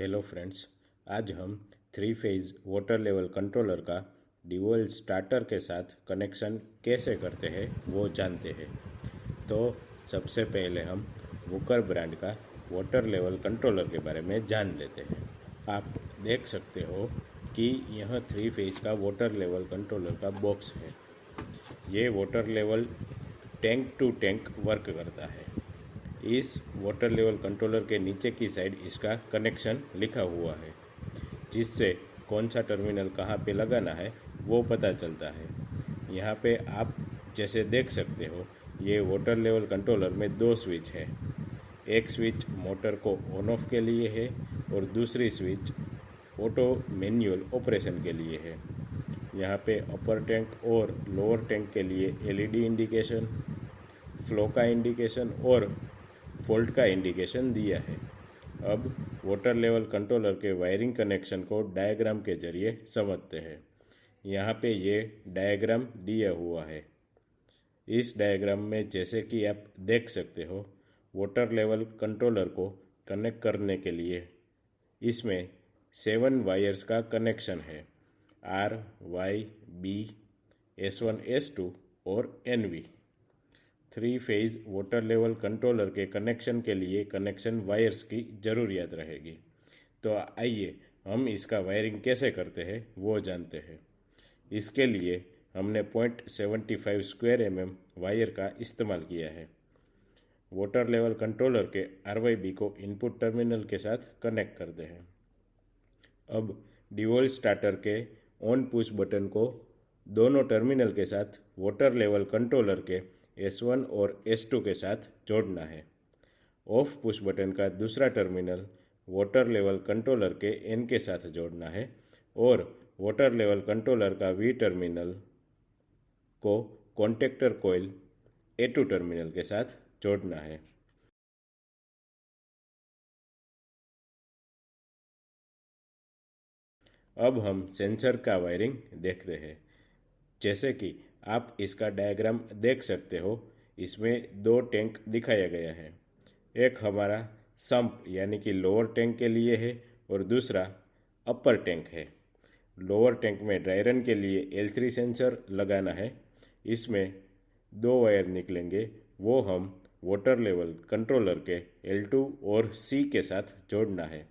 Hello friends आज हम three phase water level controller का डिवोल स्टार्टर के साथ कनेक्शन कैसे करते हैं, वो जानते हैं। तो सबसे पहले हम वुकर ब्रांड का वाटर लेवल कंट्रोलर के बारे में जान लेते हैं। आप देख सकते हो कि यह थ्री फ़ेज़ का वाटर लेवल कंट्रोलर का बॉक्स है। ये water level tank to tank work करता है। इस वाटर लेवल कंट्रोलर के नीचे की साइड इसका कनेक्शन लिखा हुआ है, जिससे कौन सा टर्मिनल कहाँ पे लगाना है, वो पता चलता है। यहाँ पे आप जैसे देख सकते हो, ये वाटर लेवल कंट्रोलर में दो स्विच है। एक स्विच मोटर को ऑन ऑफ़ के लिए है और दूसरी स्विच ऑटो मैनुअल ऑपरेशन के लिए है। यहाँ पे अपर टैंक और लोअर टैंक के लिए एलईडी इंडिकेशन फ्लो का इंडिकेशन और फॉल्ट का इंडिकेशन दिया है। अब वाटर लेवल कंट्रोलर के वायरिंग कनेक्शन को डायग्राम के ज़रिए समझते हैं। यहाँ पे ये डायग्राम दिया हुआ है। इस डायग्राम में जैसे कि आप देख सकते हो, वाटर लेवल कंट्रोलर को कनेक्ट करने के लिए इसमें सेवन वायर्स का कनेक्शन है। R, Y, B, S one, S two और N V. Three phase water level controller के कनेक्शन के लिए कनेक्शन वायर्स की ज़रूरियत रहेगी। तो आइए हम इसका वायरिंग कैसे करते हैं, वो जानते हैं। इसके लिए हमने point seventy five square m m wire का इस्तेमाल किया है। वाटर लेवल कंट्रोलर के आर वाई बी को इनपुट टर्मिनल के साथ कनेक्ट करते हैं। अब डिवोल स्टार्टर के ऑन पुश बटन को दोनों टर्मिनल के साथ वाटर लेवल कंट्रोलर के एस वन और एस टू के साथ जोड़ना है। ऑफ़ पुश बटन का दूसरा टर्मिनल वाटर लेवल कंट्रोलर के एन के साथ जोड़ना है और वाटर लेवल कंट्रोलर का वी टर्मिनल को contactor coil A two terminal के साथ जोड़ना है। अब हम सेंसर का वायरिंग देखते हैं। जैसे कि आप इसका डायग्राम देख सकते हो। इसमें दो टैंक दिखाया गया है। एक हमारा संप यानी कि लोअर टैंक के लिए है, और दूसरा अपर टैंक है। लोअर टैंक में ड्राई रन के लिए एल थ्री सेंसर लगाना है। इसमें दो वायर निकलेंगे, वो हम वाटर लेवल कंट्रोलर के एल टू और सी के साथ जोड़ना है।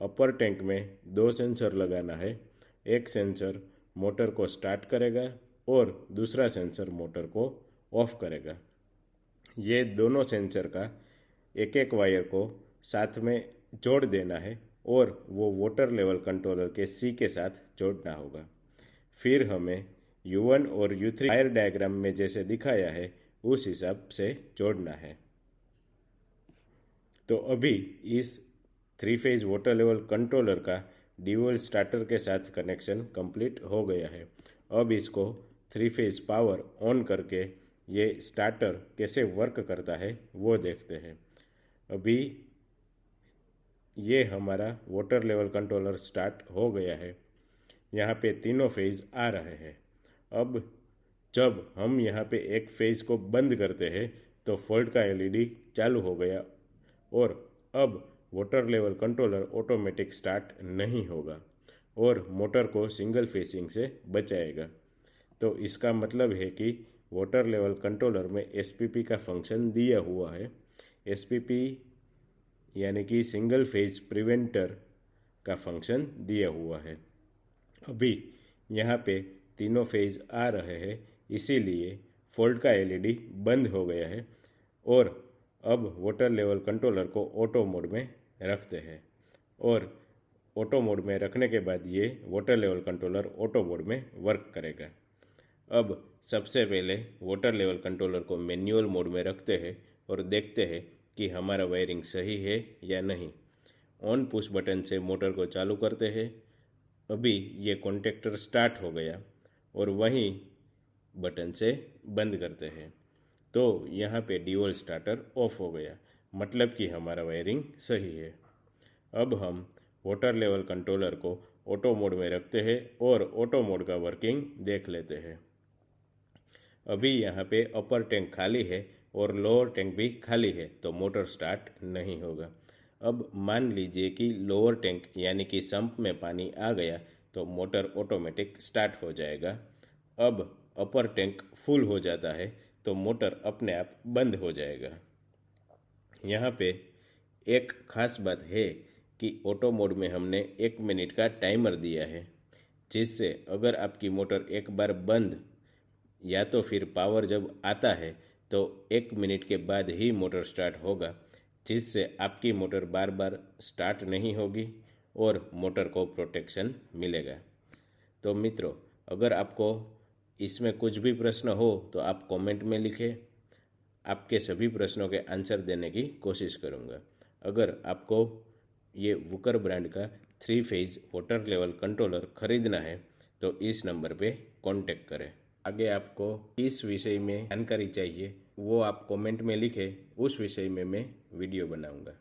अपर टैंक में दो सेंसर लगाना है। एक सेंसर मोटर को स्टार्ट करेगा और दूसरा सेंसर मोटर को ऑफ़ करेगा। ये दोनों सेंसर का एक एक वायर को साथ में जोड़ देना है और वो वाटर लेवल कंट्रोलर के सी के साथ जोड़ना होगा। फिर हमें U1 और U3 वायर डायग्राम में जैसे दिखाया है, उस हिसाब से जोड़ना है। तो अभी इस three phase water level controller का डिवोल स्टार्टर के साथ कनेक्शन कंप्लीट हो गया है। अब इसको थ्री फ़ेज़ पावर ऑन करके ये स्टार्टर कैसे वर्क करता है, वो देखते हैं। अभी ये हमारा वाटर लेवल कंट्रोलर स्टार्ट हो गया है। यहाँ पे तीनों फ़ेज़ आ रहे हैं। अब जब हम यहाँ पे एक फ़ेज़ को बंद करते हैं तो फॉल्ट का एलईडी चालू हो गया और अब water level controller automatic start नहीं होगा और मोटर को सिंगल फेसिंग से बचाएगा। तो इसका मतलब है कि वाटर लेवल कंट्रोलर में एसपीपी का फ़ंक्शन दिया हुआ है। एस यानी कि सिंगल फ़ेज़ प्रिवेंटर का फ़ंक्शन दिया हुआ है। अभी यहाँ पे तीनों फ़ेज़ आ रहे हैं, इसीलिए फॉल्ट का एलईडी बंद हो गया है और अब वाटर लेवल कंट्रोलर को ऑटो मोड में रखते हैं और ऑटो मोड में रखने के बाद ये water level controller auto mode में वर्क करेगा। अब सबसे पहले वाटर लेवल कंट्रोलर को मैनुअल मोड में रखते हैं और देखते हैं कि हमारा वायरिंग सही है या नहीं। ऑन पुश बटन से मोटर को चालू करते हैं। अभी ये कॉन्टेक्टर स्टार्ट हो गया और वहीं बटन से बंद करते हैं। तो यहाँ पे डिवल स्टार्टर ऑफ़ हो गया। मतलब कि हमारा वायरिंग सही है। अब हम वाटर लेवल कंट्रोलर को ऑटो मोड में रखते हैं और ऑटो मोड का वर्किंग देख लेते हैं। अभी यहाँ पे अपर टैंक खाली है और लोअर टैंक भी खाली है तो मोटर स्टार्ट नहीं होगा। अब मान लीजिए कि लोअर टैंक यानी कि संप में पानी आ गया तो मोटर ऑटोमेटिक स्टार्ट हो जाएगा। अब अपर टैंक फुल हो जाता है तो मोटर अपने आप बंद हो जाएगा। यहाँ पे एक खास बात है कि ऑटो मोड में हमने एक मिनट का टाइमर दिया है, जिससे अगर आपकी मोटर एक बार बंद या तो फिर पावर जब आता है तो एक मिनट के बाद ही मोटर स्टार्ट होगा, जिससे आपकी मोटर बार बार स्टार्ट नहीं होगी और मोटर को प्रोटेक्शन मिलेगा। तो मित्रों, अगर आपको इसमें कुछ भी प्रश्न हो तो आप कमेंट में लिखें। आपके सभी प्रश्नों के आंसर देने की कोशिश करूँगा। अगर आपको ये वुकर ब्रांड का three phase water level controller खरीदना है तो इस नंबर पे कांटेक्ट करें। आगे आपको किस विषय में जानकारी चाहिए, वो आप कमेंट में लिखें, उस विषय में मैं वीडियो बनाऊँगा।